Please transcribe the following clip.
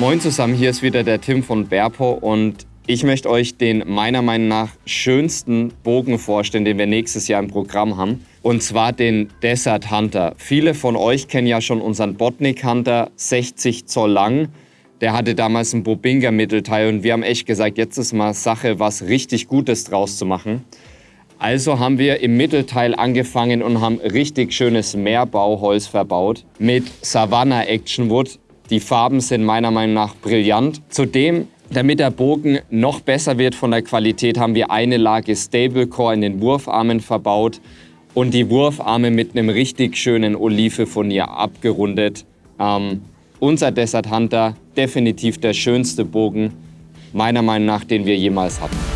Moin zusammen, hier ist wieder der Tim von Berpo und ich möchte euch den meiner Meinung nach schönsten Bogen vorstellen, den wir nächstes Jahr im Programm haben. Und zwar den Desert Hunter. Viele von euch kennen ja schon unseren Botnik Hunter, 60 Zoll lang. Der hatte damals ein Bobinga Mittelteil und wir haben echt gesagt, jetzt ist mal Sache, was richtig Gutes draus zu machen. Also haben wir im Mittelteil angefangen und haben richtig schönes Meerbauholz verbaut mit Savannah Action Wood. Die Farben sind meiner Meinung nach brillant. Zudem, damit der Bogen noch besser wird von der Qualität, haben wir eine Lage Stablecore in den Wurfarmen verbaut und die Wurfarme mit einem richtig schönen Olivefurnier abgerundet. Ähm, unser Desert Hunter, definitiv der schönste Bogen, meiner Meinung nach, den wir jemals hatten.